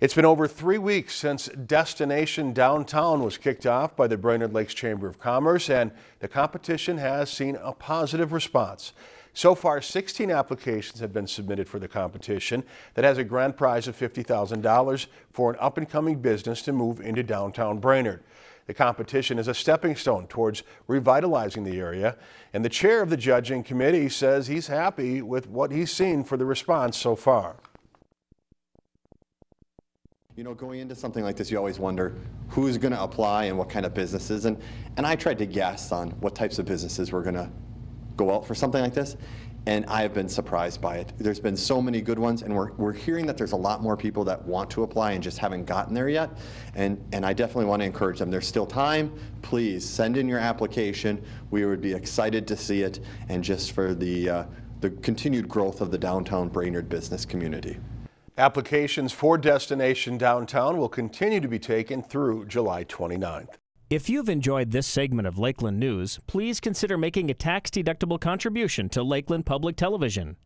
It's been over three weeks since Destination Downtown was kicked off by the Brainerd Lakes Chamber of Commerce, and the competition has seen a positive response. So far, 16 applications have been submitted for the competition that has a grand prize of $50,000 for an up-and-coming business to move into downtown Brainerd. The competition is a stepping stone towards revitalizing the area, and the chair of the judging committee says he's happy with what he's seen for the response so far. You know, going into something like this, you always wonder who's going to apply and what kind of businesses. And, and I tried to guess on what types of businesses were going to go out for something like this. And I have been surprised by it. There's been so many good ones, and we're, we're hearing that there's a lot more people that want to apply and just haven't gotten there yet. And, and I definitely want to encourage them. There's still time. Please send in your application. We would be excited to see it, and just for the, uh, the continued growth of the downtown Brainerd business community. Applications for Destination Downtown will continue to be taken through July 29th. If you've enjoyed this segment of Lakeland News, please consider making a tax-deductible contribution to Lakeland Public Television.